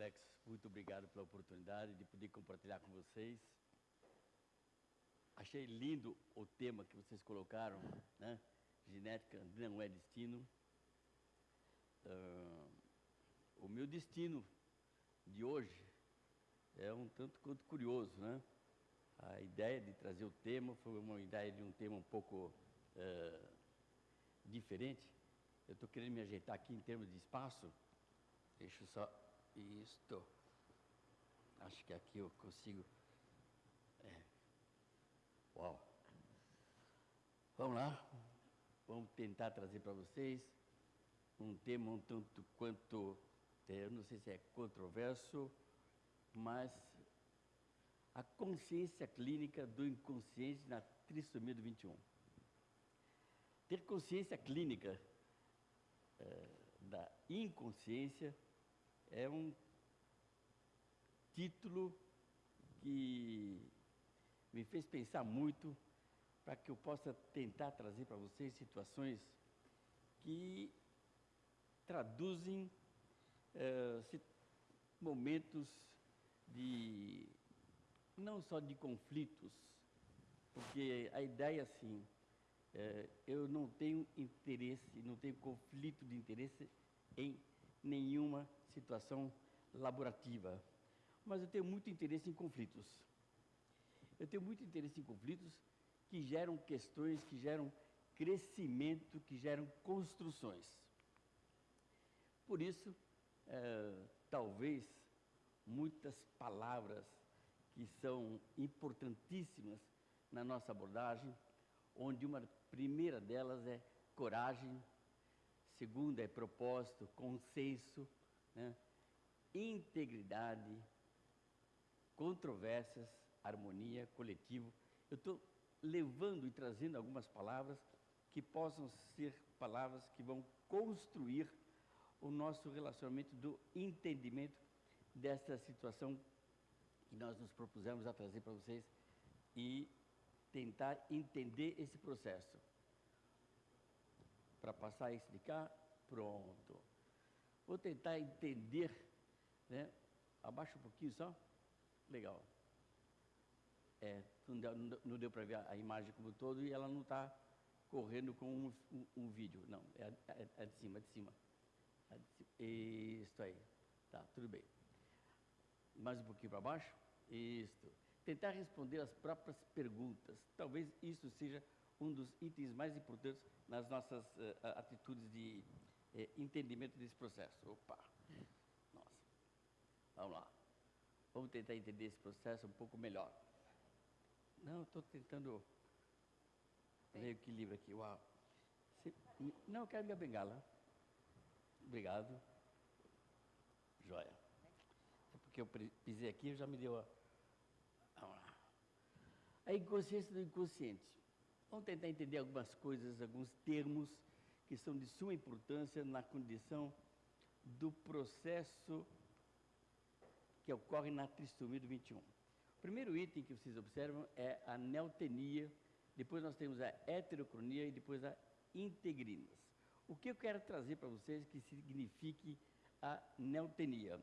Alex, muito obrigado pela oportunidade de poder compartilhar com vocês. Achei lindo o tema que vocês colocaram, né? Genética não é destino. Uh, o meu destino de hoje é um tanto quanto curioso, né? A ideia de trazer o tema foi uma ideia de um tema um pouco uh, diferente. Eu estou querendo me ajeitar aqui em termos de espaço. Deixa eu só isto. Acho que aqui eu consigo. É. Uau. Vamos lá. Vamos tentar trazer para vocês um tema um tanto quanto, é, eu não sei se é controverso, mas a consciência clínica do inconsciente na trissomia do 21. Ter consciência clínica é, da inconsciência é um título que me fez pensar muito para que eu possa tentar trazer para vocês situações que traduzem é, momentos de não só de conflitos, porque a ideia assim, é, eu não tenho interesse, não tenho conflito de interesse em nenhuma situação laborativa. Mas eu tenho muito interesse em conflitos. Eu tenho muito interesse em conflitos que geram questões, que geram crescimento, que geram construções. Por isso, é, talvez muitas palavras que são importantíssimas na nossa abordagem, onde uma primeira delas é coragem, segunda é propósito, consenso, né? integridade, controvérsias, harmonia, coletivo. Eu estou levando e trazendo algumas palavras que possam ser palavras que vão construir o nosso relacionamento do entendimento dessa situação que nós nos propusemos a trazer para vocês e tentar entender esse processo. Para passar isso de cá, pronto. Vou tentar entender, né? Abaixa um pouquinho só. Legal. É, não deu, não deu para ver a imagem como todo e ela não está correndo com um, um, um, vídeo. Não, é, é, é de cima, é de cima. É. Isso aí. Tá, tudo bem. Mais um pouquinho para baixo. Isso. Tentar responder as próprias perguntas. Talvez isso seja um dos itens mais importantes nas nossas uh, atitudes de uh, entendimento desse processo. Opa! Nossa. Vamos lá. Vamos tentar entender esse processo um pouco melhor. Não, estou tentando ver o equilíbrio aqui. Uau. Você... Não, eu quero minha bengala. Obrigado. Joia. É porque eu pisei aqui, já me deu a... Vamos lá. A inconsciência do inconsciente. Vamos tentar entender algumas coisas, alguns termos que são de suma importância na condição do processo que ocorre na trissomia do 21. O primeiro item que vocês observam é a neotenia, depois nós temos a heterocronia e depois a integrinas. O que eu quero trazer para vocês que signifique a neotenia?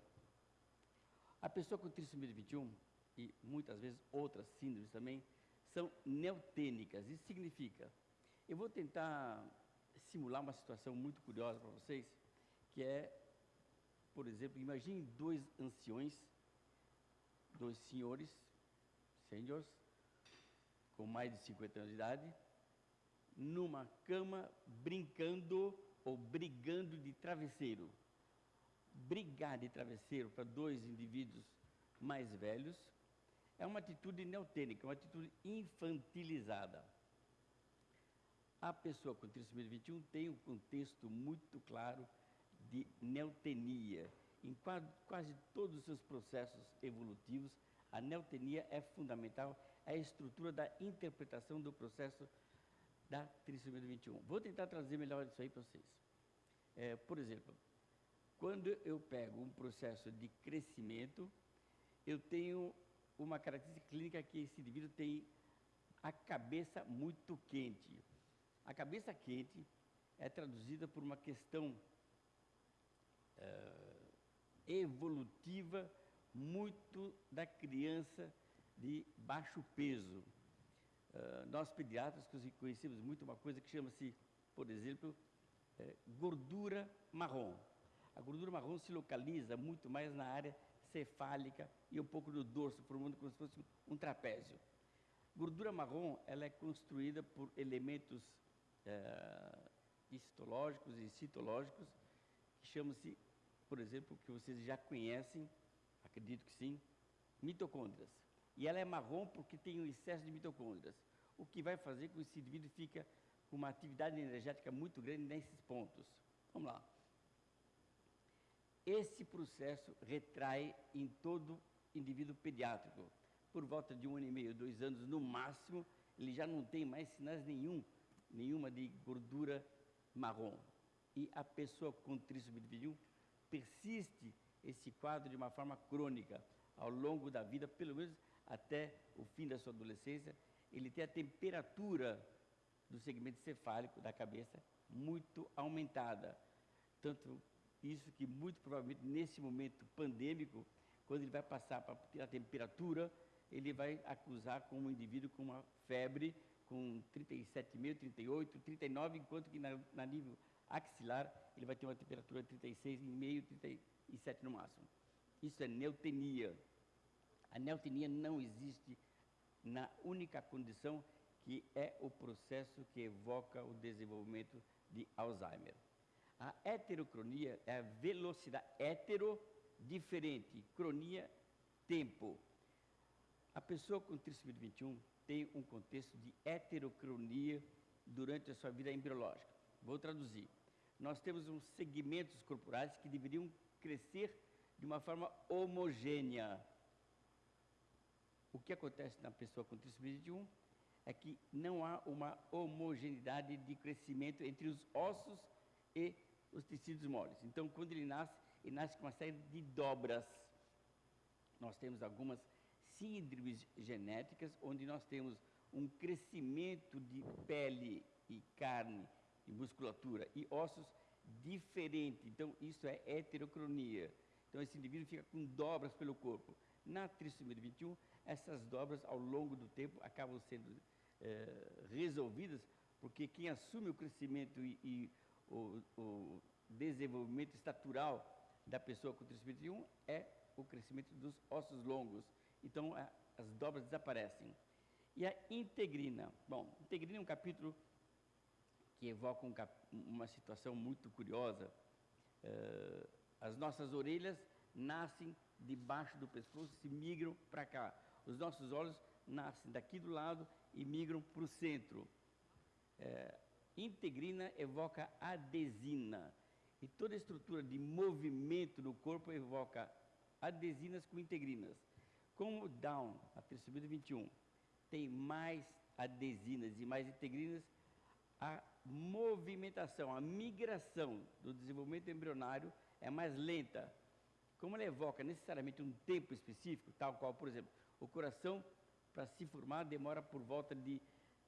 A pessoa com trissomia do 21 e muitas vezes outras síndromes também, são neotênicas. Isso significa, eu vou tentar simular uma situação muito curiosa para vocês, que é, por exemplo, imagine dois anciões, dois senhores, seniors, com mais de 50 anos de idade, numa cama brincando ou brigando de travesseiro. Brigar de travesseiro para dois indivíduos mais velhos é uma atitude neotênica, uma atitude infantilizada. A pessoa com trissomia 21 tem um contexto muito claro de neotenia. Em quase todos os seus processos evolutivos, a neotenia é fundamental, é a estrutura da interpretação do processo da trissomia 21. Vou tentar trazer melhor isso aí para vocês. É, por exemplo, quando eu pego um processo de crescimento, eu tenho uma característica clínica que esse indivíduo tem a cabeça muito quente. A cabeça quente é traduzida por uma questão é, evolutiva muito da criança de baixo peso. Uh, nós pediatras conhecemos muito uma coisa que chama-se, por exemplo, é, gordura marrom. A gordura marrom se localiza muito mais na área cefálica e um pouco no dorso, formando como se fosse um trapézio. Gordura marrom ela é construída por elementos é, histológicos e citológicos que chamam-se, por exemplo, que vocês já conhecem, acredito que sim, mitocôndrias. E ela é marrom porque tem um excesso de mitocôndrias, o que vai fazer com que esse indivíduo fique com uma atividade energética muito grande nesses pontos. Vamos lá. Esse processo retrai em todo indivíduo pediátrico. Por volta de um ano e meio, dois anos no máximo, ele já não tem mais sinais nenhum, nenhuma de gordura marrom. E a pessoa com 21 persiste esse quadro de uma forma crônica ao longo da vida, pelo menos até o fim da sua adolescência. Ele tem a temperatura do segmento cefálico da cabeça muito aumentada. Tanto isso que, muito provavelmente, nesse momento pandêmico, quando ele vai passar para a temperatura, ele vai acusar como um indivíduo com uma febre com 37,5, 38, 39, enquanto que na, na, nível axilar ele vai ter uma temperatura de 36,5, 37 no máximo. Isso é neutenia. A neutenia não existe na única condição que é o processo que evoca o desenvolvimento de Alzheimer. A heterocronia é a velocidade, hetero, diferente, cronia, tempo. A pessoa com trissomia 21 tem um contexto de heterocronia durante a sua vida embriológica. Vou traduzir. Nós temos uns segmentos corporais que deveriam crescer de uma forma homogênea. O que acontece na pessoa com trissomia 21 é que não há uma homogeneidade de crescimento entre os ossos e os tecidos moles. Então, quando ele nasce, ele nasce com uma série de dobras. Nós temos algumas síndromes genéticas, onde nós temos um crescimento de pele e carne e musculatura e ossos diferente. Então, isso é heterocronia. Então, esse indivíduo fica com dobras pelo corpo. Na trissomia 21, essas dobras, ao longo do tempo, acabam sendo é, resolvidas, porque quem assume o crescimento e, e o, o desenvolvimento estatural da pessoa com trissomia 21 é o crescimento dos ossos longos. Então, a, as dobras desaparecem. E a integrina. Bom, integrina é um capítulo que evoca um cap, uma situação muito curiosa. Uh, as nossas orelhas nascem debaixo do pescoço e migram para cá. Os nossos olhos nascem daqui do lado e migram para o centro. É, integrina evoca adesina. E toda estrutura de movimento do corpo evoca adesinas com integrinas. Como o Down, a trissomia 21, tem mais adesinas e mais integrinas, a movimentação, a migração do desenvolvimento embrionário é mais lenta. Como ela evoca necessariamente um tempo específico, tal qual, por exemplo, o coração para se formar demora por volta de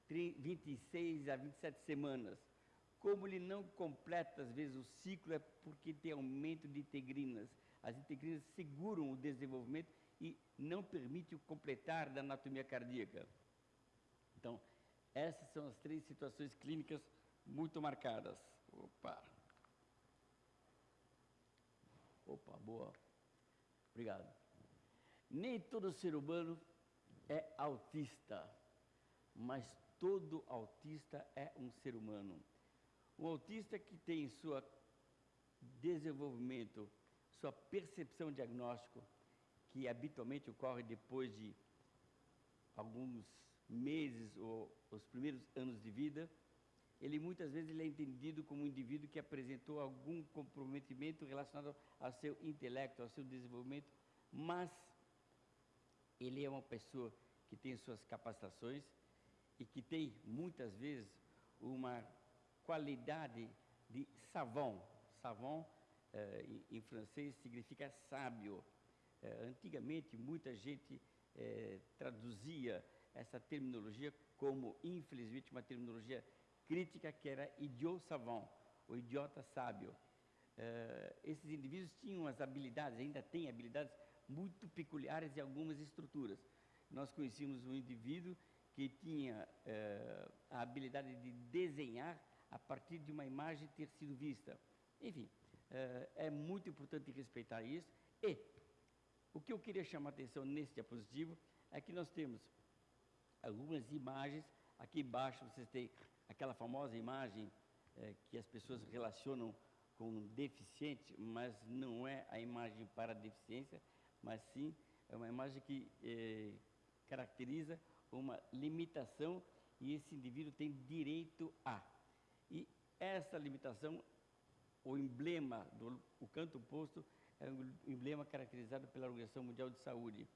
26 a 27 semanas. Como ele não completa, às vezes, o ciclo, é porque tem aumento de integrinas. As integrinas seguram o desenvolvimento e não permitem o completar da anatomia cardíaca. Então, essas são as três situações clínicas muito marcadas. Opa! Opa, boa. Obrigado. Nem todo ser humano é autista, mas todo autista é um ser humano. Um autista que tem seu desenvolvimento, sua percepção diagnóstico, que habitualmente ocorre depois de alguns meses ou os primeiros anos de vida, ele muitas vezes ele é entendido como um indivíduo que apresentou algum comprometimento relacionado ao seu intelecto, ao seu desenvolvimento, mas ele é uma pessoa que tem suas capacitações e que tem, muitas vezes, uma qualidade de savant. Savant, eh, em, francês, significa sábio. Eh, antigamente, muita gente eh, traduzia essa terminologia como, infelizmente, uma terminologia crítica que era idiot savant, o idiota sábio. eh, esses indivíduos tinham as habilidades, ainda têm habilidades muito peculiares em algumas estruturas. Nós conhecíamos um indivíduo que tinha a habilidade de desenhar a partir de uma imagem ter sido vista. Enfim, é muito importante respeitar isso. E o que eu queria chamar a atenção nesse diapositivo é que nós temos algumas imagens. Aqui embaixo vocês têm aquela famosa imagem eh, que as pessoas relacionam com deficiente, mas não é a imagem para deficiência, mas sim é uma imagem que eh, caracteriza uma limitação e esse indivíduo tem direito a. E essa limitação, o emblema do o canto oposto, é um emblema caracterizado pela Organização Mundial de Saúde,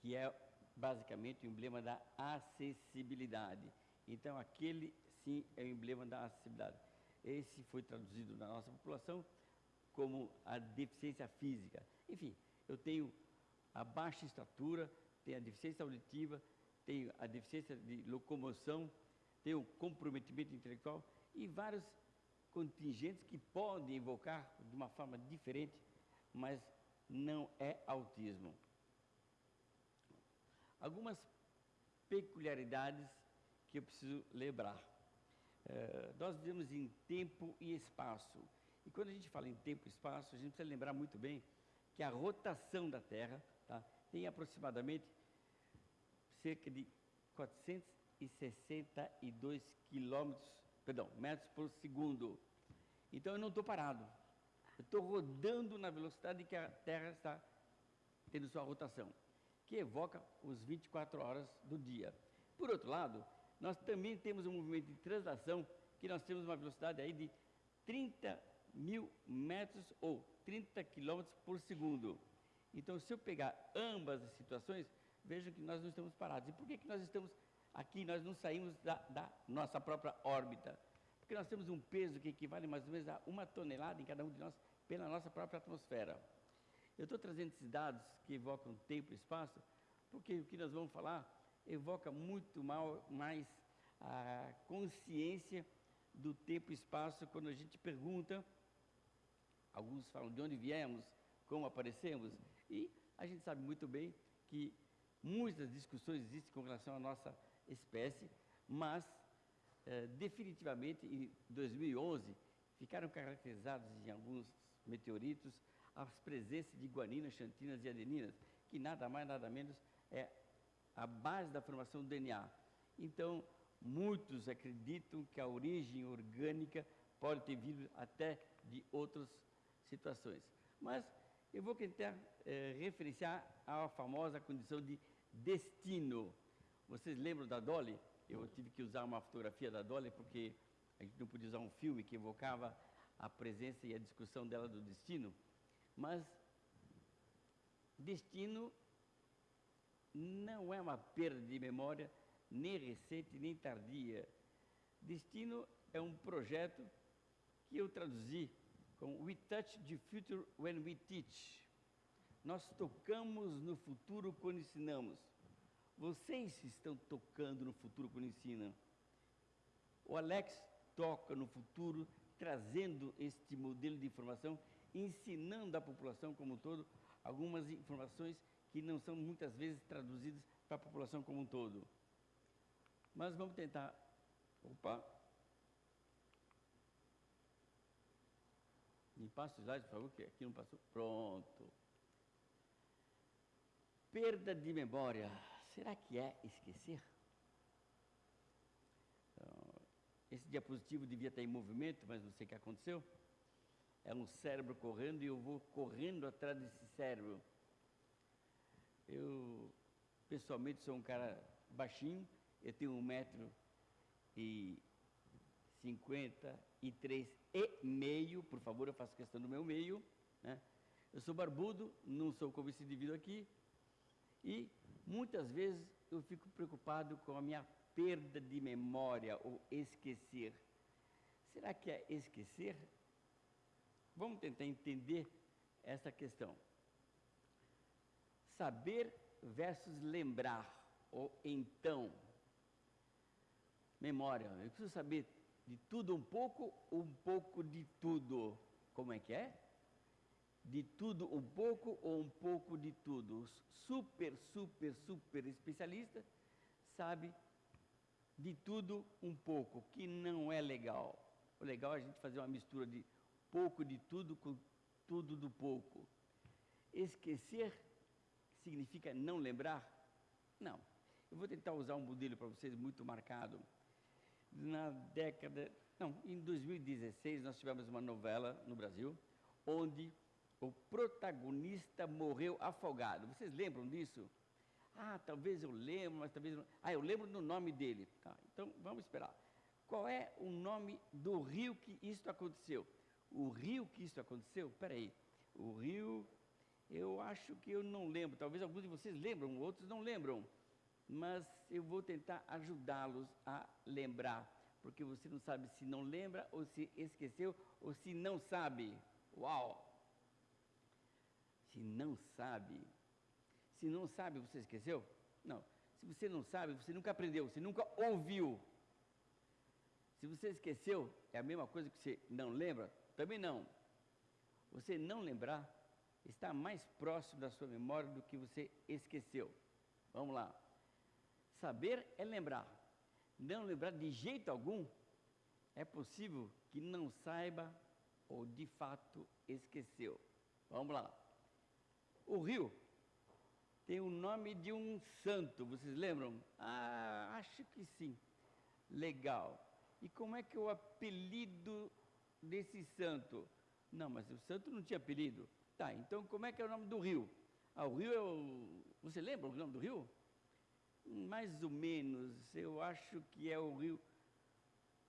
que é basicamente o emblema da acessibilidade. Então, aquele sim é o emblema da acessibilidade. Esse foi traduzido na nossa população como a deficiência física. Enfim, eu tenho a baixa estatura, tenho a deficiência auditiva, tenho a deficiência de locomoção, tenho comprometimento intelectual e vários contingentes que podem evocar de uma forma diferente, mas não é autismo. Algumas peculiaridades que eu preciso lembrar. É, nós vivemos em tempo e espaço. E quando a gente fala em tempo e espaço, a gente precisa lembrar muito bem que a rotação da Terra tá, tem aproximadamente cerca de 462 quilômetros, perdão, metros por segundo. Então eu não estou parado. Eu estou rodando na velocidade que a Terra está tendo sua rotação, que evoca os 24 horas do dia. Por outro lado, nós também temos um movimento de translação que nós temos uma velocidade aí de 30 mil metros ou 30 quilômetros por segundo. Então, se eu pegar ambas as situações, vejam que nós não estamos parados. E por que, que nós estamos aqui, nós não saímos da, da nossa própria órbita? Porque nós temos um peso que equivale mais ou menos a uma tonelada em cada um de nós pela nossa própria atmosfera. Eu estou trazendo esses dados que evocam tempo e espaço, porque o que nós vamos falar evoca muito mal, mais a consciência do tempo e espaço quando a gente pergunta, alguns falam de onde viemos, como aparecemos, e a gente sabe muito bem que muitas discussões existem com relação à nossa espécie, mas eh, definitivamente em 2011 ficaram caracterizados em alguns meteoritos as presenças de guaninas, xantinas e adeninas, que nada mais nada menos é a base da formação do DNA. Então, muitos acreditam que a origem orgânica pode ter vindo até de outras situações. Mas eu vou tentar é, referenciar a famosa condição de destino. Vocês lembram da Dolly? Eu tive que usar uma fotografia da Dolly porque a gente não podia usar um filme que evocava a presença e a discussão dela do destino. Mas destino não é uma perda de memória, nem recente, nem tardia. Destino é um projeto que eu traduzi com We Touch the Future When We Teach. Nós tocamos no futuro quando ensinamos. Vocês estão tocando no futuro quando ensinam. O Alex toca no futuro, trazendo este modelo de informação, ensinando à população como um todo algumas informações que não são muitas vezes traduzidas para a população como um todo. Mas vamos tentar. Opa! Me passa o slide, por favor, que aqui não passou. Pronto. Perda de memória. Será que é esquecer? Então, esse diapositivo devia estar em movimento, mas não sei o que aconteceu. É um cérebro correndo e eu vou correndo atrás desse cérebro. Eu, pessoalmente, sou um cara baixinho, eu tenho um metro e meio, por favor, eu faço questão do meu meio, né? Eu sou barbudo, não sou como esse indivíduo aqui, e muitas vezes eu fico preocupado com a minha perda de memória ou esquecer. Será que é esquecer? Vamos tentar entender essa questão saber versus lembrar, ou então. Memória, eu preciso saber De tudo um pouco, um pouco de tudo. Como é que é? De tudo um pouco ou um pouco de tudo. Super, super, super especialista sabe de tudo um pouco, que não é legal. O legal é a gente fazer uma mistura de pouco de tudo com tudo do pouco. Esquecer significa não lembrar? Não. Eu vou tentar usar um modelo para vocês muito marcado. Na década. Não, em 2016 nós tivemos uma novela no Brasil onde o protagonista morreu afogado. Vocês lembram disso? Ah, talvez eu lembro, mas talvez não. Ah, eu lembro do nome dele. Tá, então vamos esperar. Qual é o nome do rio que isso aconteceu? O rio que isso aconteceu? Peraí. O rio, eu acho que eu não lembro. Talvez alguns de vocês lembram, outros não lembram. Mas eu vou tentar ajudá-los a lembrar. Porque você não sabe se não lembra, ou se esqueceu, ou se não sabe. Uau! Se não sabe, se não sabe, você esqueceu? Não. Se você não sabe, você nunca aprendeu, você nunca ouviu. Se você esqueceu, é a mesma coisa que você não lembra? Também não. Você não lembrar está mais próximo da sua memória do que você esqueceu. Vamos lá. Saber é lembrar. Não lembrar de jeito algum é possível que não saiba ou de fato esqueceu. Vamos lá. O rio tem o nome de um santo, vocês lembram? Ah, acho que sim. Legal. E como é que é o apelido desse santo? Não, mas o santo não tinha apelido. Tá, então como é que é o nome do rio? Ah, o rio é o. Você lembra o nome do rio? Mais ou menos, eu acho que é o rio.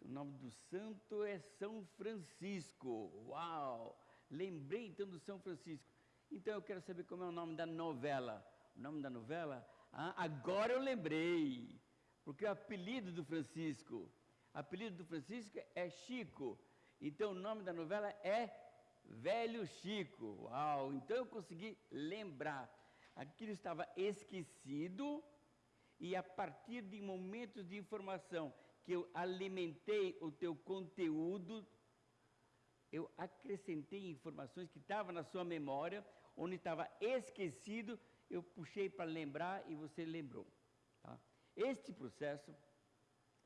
O nome do santo é São Francisco. Uau! Lembrei então do São Francisco. Então eu quero saber como é o nome da novela o nome da novela? Ah, agora eu lembrei, porque o apelido do Francisco, apelido do Francisco é Chico, então o nome da novela é Velho Chico. Uau, então eu consegui lembrar. Aquilo estava esquecido e a partir de momentos de informação que eu alimentei o teu conteúdo, eu acrescentei informações que estavam na sua memória, onde estava esquecido, eu puxei para lembrar e você lembrou. Tá? Este processo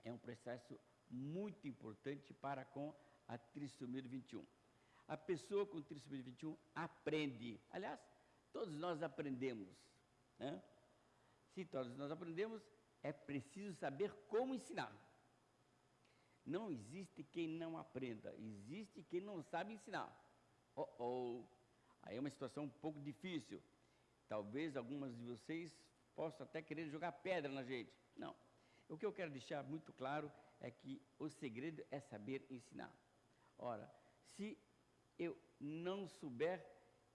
é um processo muito importante para com a trissomia 21. A pessoa com trissomia 21 aprende. Aliás, todos nós aprendemos. Né? Se todos nós aprendemos, é preciso saber como ensinar. Não existe quem não aprenda, existe quem não sabe ensinar. Oh, oh. Aí é uma situação um pouco difícil. Talvez algumas de vocês possam até querer jogar pedra na gente. Não. O que eu quero deixar muito claro é que o segredo é saber ensinar. Ora, se eu não souber,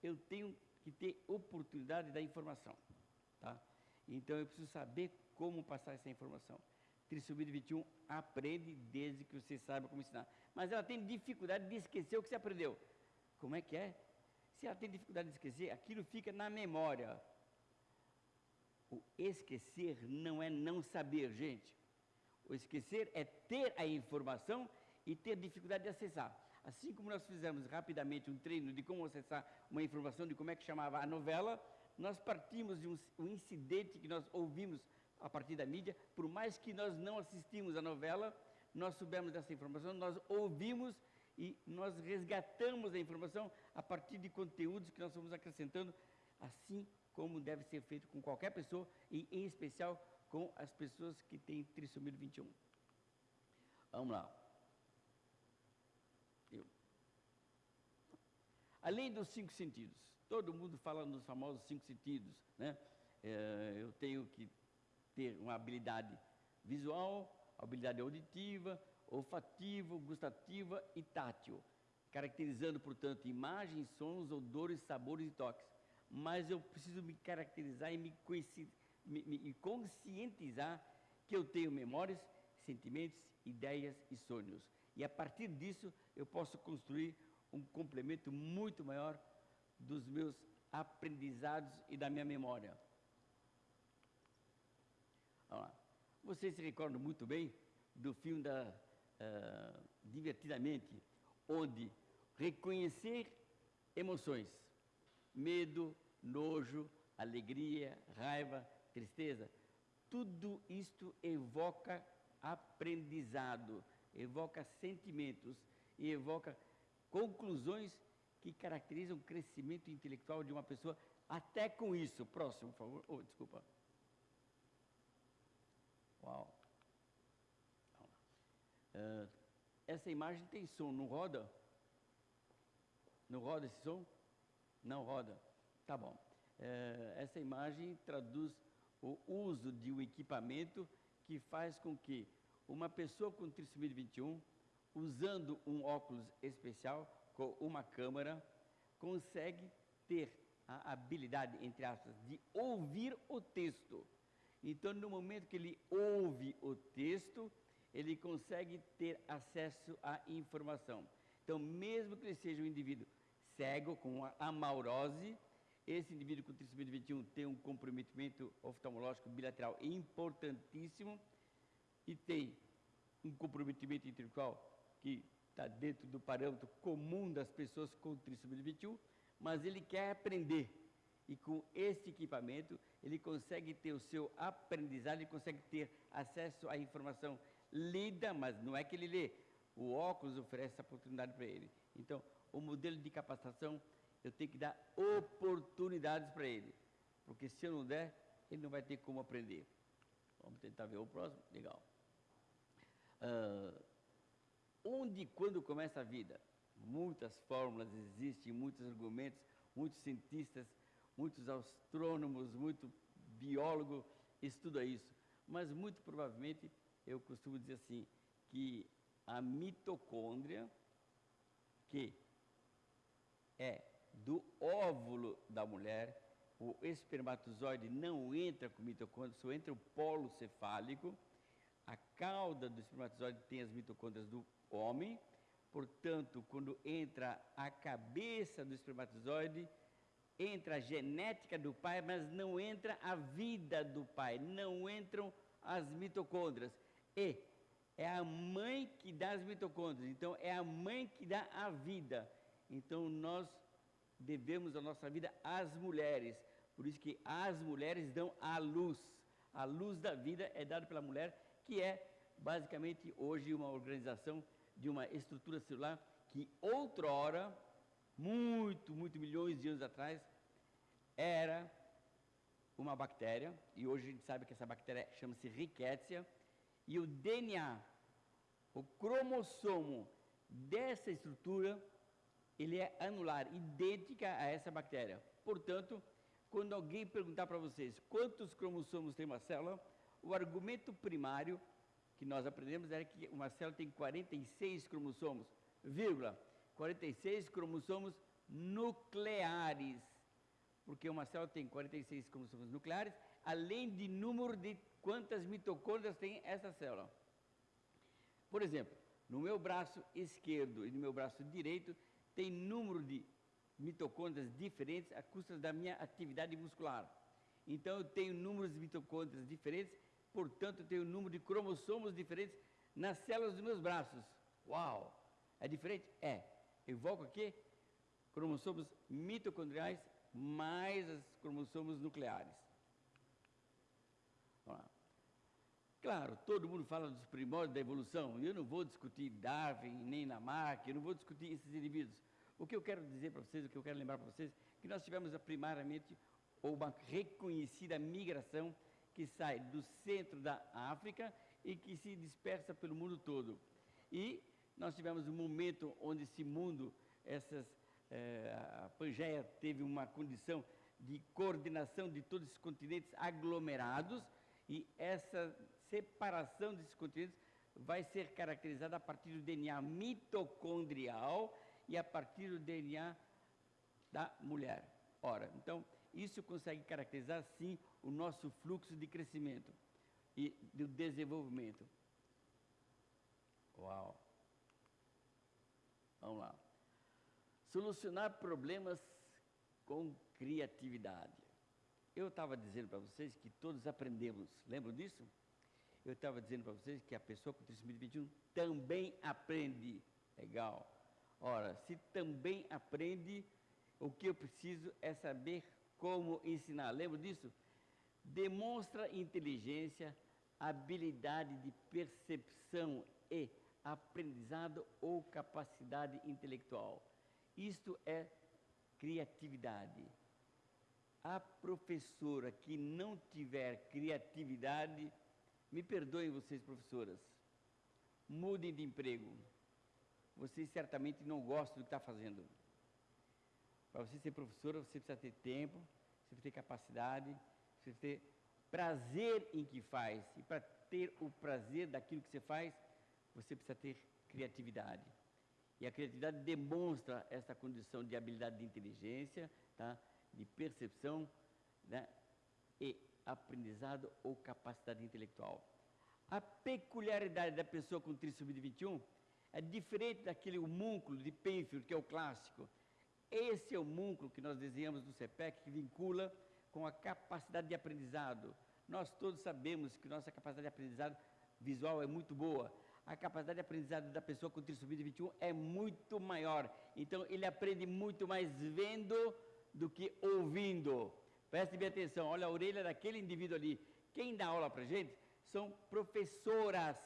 eu tenho que ter oportunidade da informação. Tá? Então eu preciso saber como passar essa informação. Trissomia 21 aprende desde que você saiba como ensinar. Mas ela tem dificuldade de esquecer o que você aprendeu. Como é que é? Se ela tem dificuldade de esquecer, aquilo fica na memória. O esquecer não é não saber, gente. O esquecer é ter a informação e ter dificuldade de acessar. Assim como nós fizemos rapidamente um treino de como acessar uma informação de como é que chamava a novela, nós partimos de um, um incidente que nós ouvimos a partir da mídia, por mais que nós não assistimos a novela, nós soubemos dessa informação, nós ouvimos e nós resgatamos a informação a partir de conteúdos que nós vamos acrescentando, assim como deve ser feito com qualquer pessoa e em especial com as pessoas que têm trissomia 21. Vamos lá. Eu. Além dos cinco sentidos, todo mundo fala nos famosos cinco sentidos, né? É, eu tenho que ter uma habilidade visual, habilidade auditiva, olfativa, gustativa e tátil, caracterizando, portanto, imagens, sons, odores, sabores e toques. Mas eu preciso me caracterizar e me, me, me conscientizar que eu tenho memórias, sentimentos, ideias e sonhos. E a partir disso, eu posso construir um complemento muito maior dos meus aprendizados e da minha memória. Vocês se recordam muito bem do filme da ah, divertidamente, onde reconhecer emoções, medo, nojo, alegria, raiva, tristeza, tudo isto evoca aprendizado, evoca sentimentos e evoca conclusões que caracterizam o crescimento intelectual de uma pessoa, até com isso. Próximo, por favor. Oh, desculpa. Uau. Essa imagem tem som, não roda? Não roda esse som? Não roda. Tá bom. Uh, essa imagem traduz o uso de um equipamento que faz com que uma pessoa com trissomia 21, usando um óculos especial, com uma câmera, consegue ter a habilidade, entre aspas, de ouvir o texto. Então, no momento que ele ouve o texto, ele consegue ter acesso à informação. Então, mesmo que ele seja um indivíduo cego, com amaurose, esse indivíduo com trissomia 21 tem um comprometimento oftalmológico bilateral importantíssimo e tem um comprometimento intelectual que está dentro do parâmetro comum das pessoas com trissomia 21, mas ele quer aprender. E com esse equipamento, ele consegue ter o seu aprendizado, ele consegue ter acesso à informação lida, mas não é que ele lê. O óculos oferece essa oportunidade para ele. Então, o modelo de capacitação, eu tenho que dar oportunidades para ele. Porque se eu não der, ele não vai ter como aprender. Vamos tentar ver o próximo? Legal. Uh, onde e quando começa a vida? Muitas fórmulas existem, muitos argumentos, muitos cientistas, muitos astrônomos, muito biólogo estuda isso. Mas muito provavelmente eu costumo dizer assim, que a mitocôndria, que é do óvulo da mulher, o espermatozoide não entra com mitocôndria, só entra o polo cefálico, a cauda do espermatozoide tem as mitocôndrias do homem, portanto, quando entra a cabeça do espermatozoide, entra a genética do pai, mas não entra a vida do pai, não entram as mitocôndrias. E é a mãe que dá as mitocôndrias, então é a mãe que dá a vida. Então nós devemos a nossa vida às mulheres. Por isso que as mulheres dão a luz. A luz da vida é dada pela mulher, que é basicamente hoje uma organização de uma estrutura celular que outrora, muito, muito milhões de anos atrás, era uma bactéria, e hoje a gente sabe que essa bactéria chama-se Rickettsia, e o DNA, o cromossomo dessa estrutura, ele é anular, idêntica a essa bactéria. Portanto, quando alguém perguntar para vocês quantos cromossomos tem uma célula, o argumento primário que nós aprendemos era que uma célula tem 46 cromossomos, vírgula, 46 cromossomos nucleares. Porque uma célula tem 46 cromossomos nucleares, além de número de quantas mitocôndrias tem essa célula. Por exemplo, no meu braço esquerdo e no meu braço direito tem número de mitocôndrias diferentes a custa da minha atividade muscular. Então eu tenho números de mitocôndrias diferentes, portanto eu tenho número de cromossomos diferentes nas células dos meus braços. Uau! É diferente? É. Evoco aqui cromossomos mitocondriais mais os cromossomos nucleares. Claro, todo mundo fala dos primórdios da evolução, e eu não vou discutir Darwin, nem Lamarck, eu não vou discutir esses indivíduos. O que eu quero dizer para vocês, o que eu quero lembrar para vocês, que nós tivemos primariamente uma reconhecida migração que sai do centro da África e que se dispersa pelo mundo todo. E nós tivemos um momento onde esse mundo, essas, eh, a Pangeia teve uma condição de coordenação de todos esses continentes aglomerados, e essa separação desses continentes vai ser caracterizada a partir do DNA mitocondrial e a partir do DNA da mulher. Ora, então, isso consegue caracterizar, sim, o nosso fluxo de crescimento e do desenvolvimento. Uau! Vamos lá. Solucionar problemas com criatividade. Eu estava dizendo para vocês que todos aprendemos, lembram disso? Eu estava dizendo para vocês que a pessoa com trissomia 21 também aprende. Legal. Ora, se também aprende, o que eu preciso é saber como ensinar. Lembra disso? Demonstra inteligência, habilidade de percepção e aprendizado ou capacidade intelectual. Isto é criatividade. A professora que não tiver criatividade, me perdoem vocês, professoras, mudem de emprego. Vocês certamente não gostam do que está fazendo. Para você ser professora, você precisa ter tempo, você precisa ter capacidade, você precisa ter prazer em que faz. E para ter o prazer daquilo que você faz, você precisa ter criatividade. E a criatividade demonstra essa condição de habilidade de inteligência, tá? de percepção né? e aprendizado ou capacidade intelectual. A peculiaridade da pessoa com trissomia 21 é diferente daquele homúnculo de Penfield, que é o clássico. Esse é o homúnculo que nós desenhamos no CEPEC, que vincula com a capacidade de aprendizado. Nós todos sabemos que nossa capacidade de aprendizado visual é muito boa. A capacidade de aprendizado da pessoa com trissomia 21 é muito maior. Então, ele aprende muito mais vendo do que ouvindo. Preste bem atenção, olha a orelha daquele indivíduo ali. Quem dá aula para gente são professoras.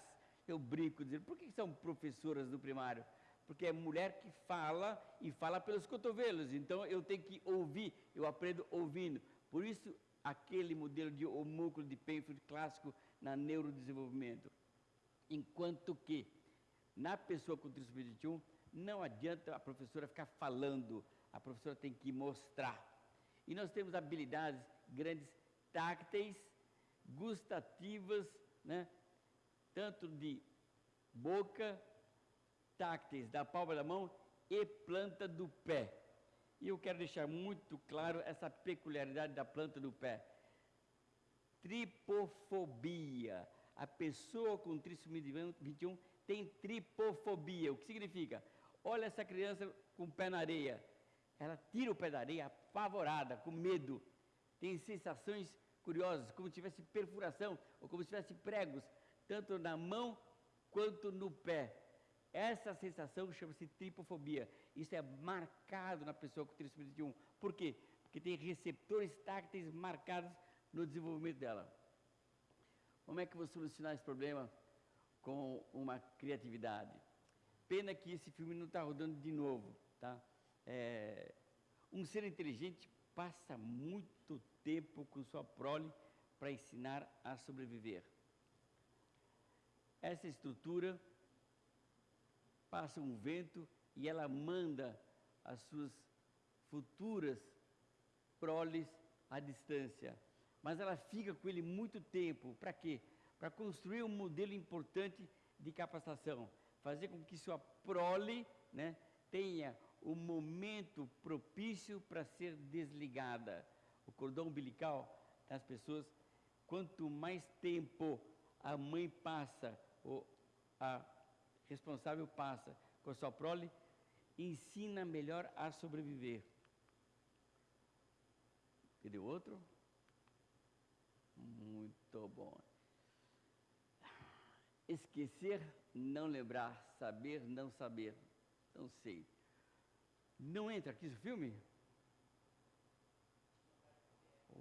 Eu brinco dizendo, por que são professoras do primário? Porque é mulher que fala e fala pelos cotovelos. Então eu tenho que ouvir, eu aprendo ouvindo. Por isso, aquele modelo de homúnculo de Penfield clássico na neurodesenvolvimento. Enquanto que, na pessoa com trissomia 21, não adianta a professora ficar falando, a professora tem que mostrar. E nós temos habilidades grandes tácteis, gustativas, né? tanto de boca, tácteis da palma da mão e planta do pé. E eu quero deixar muito claro essa peculiaridade da planta do pé. Tripofobia. A pessoa com trissomia 21 tem tripofobia. O que significa? Olha essa criança com o pé na areia. Ela tira o pé da areia apavorada, com medo. Tem sensações curiosas, como se tivesse perfuração ou como se tivesse pregos, tanto na mão quanto no pé. Essa sensação chama-se tripofobia. Isso é marcado na pessoa com trissomia 21. Por quê? Porque tem receptores tácteis marcados no desenvolvimento dela. Como é que eu vou solucionar esse problema com uma criatividade? Pena que esse filme não está rodando de novo, tá? É, um ser inteligente passa muito tempo com sua prole para ensinar a sobreviver. Essa estrutura passa um vento e ela manda as suas futuras proles à distância. Mas ela fica com ele muito tempo. Para quê? Para construir um modelo importante de capacitação. Fazer com que sua prole né, tenha o momento propício para ser desligada. O cordão umbilical das pessoas, quanto mais tempo a mãe passa, ou a responsável passa com a sua prole, ensina melhor a sobreviver. Entendeu outro? Muito bom. Esquecer, não lembrar, saber, não saber. Não sei. Não entra aqui esse filme?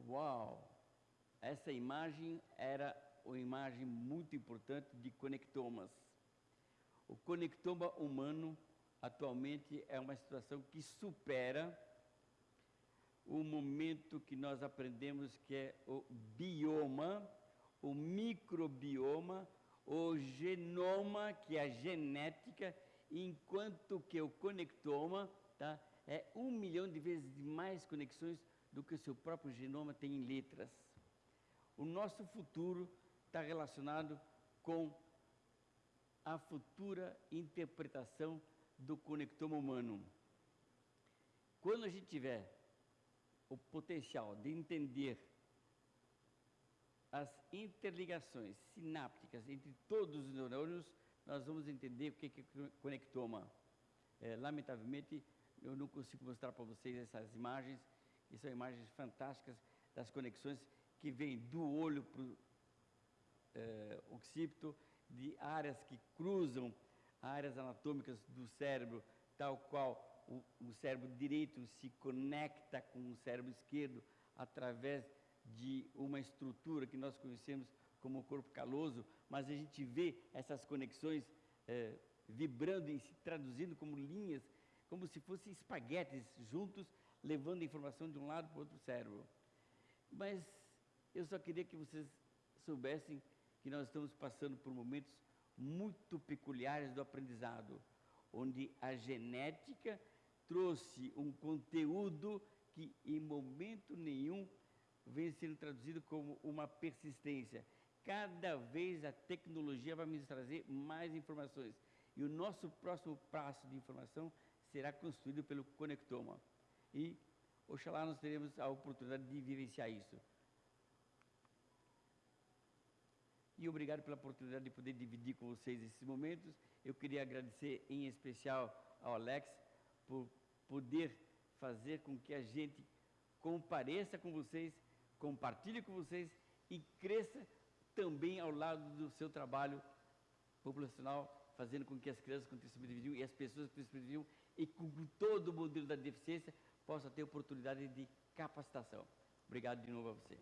Uau! Essa imagem era uma imagem muito importante de conectomas. O conectoma humano atualmente é uma situação que supera o momento que nós aprendemos que é o bioma, o microbioma, o genoma, que é a genética, enquanto que o conectoma tá, é um milhão de vezes mais conexões do que o seu próprio genoma tem em letras. O nosso futuro está relacionado com a futura interpretação do conectoma humano. Quando a gente tiver o potencial de entender as interligações sinápticas entre todos os neurônios, nós vamos entender o que é conectoma. É, lamentavelmente, eu não consigo mostrar para vocês essas imagens, que são imagens fantásticas das conexões que vêm do olho eh, occipito, de áreas que cruzam áreas anatômicas do cérebro, tal qual o, o cérebro direito se conecta com o cérebro esquerdo através de uma estrutura que nós conhecemos como corpo caloso, mas a gente vê essas conexões eh, vibrando e se traduzindo como linhas, como se fossem espaguetes juntos, levando a informação de um lado para o outro cérebro. Mas eu só queria que vocês soubessem que nós estamos passando por momentos muito peculiares do aprendizado, onde a genética trouxe um conteúdo que em momento nenhum vem sendo traduzido como uma persistência. Cada vez a tecnologia vai nos trazer mais informações. E o nosso próximo passo de informação será construído pelo conectoma. E, oxalá, nós teremos a oportunidade de vivenciar isso. E obrigado pela oportunidade de poder dividir com vocês esses momentos. Eu queria agradecer em especial ao Alex por poder fazer com que a gente compareça com vocês, compartilhe com vocês e cresça também ao lado do seu trabalho populacional, fazendo com que as crianças com tecido e as pessoas com tecido e com todo o modelo da deficiência possam ter oportunidade de capacitação. Obrigado de novo a você.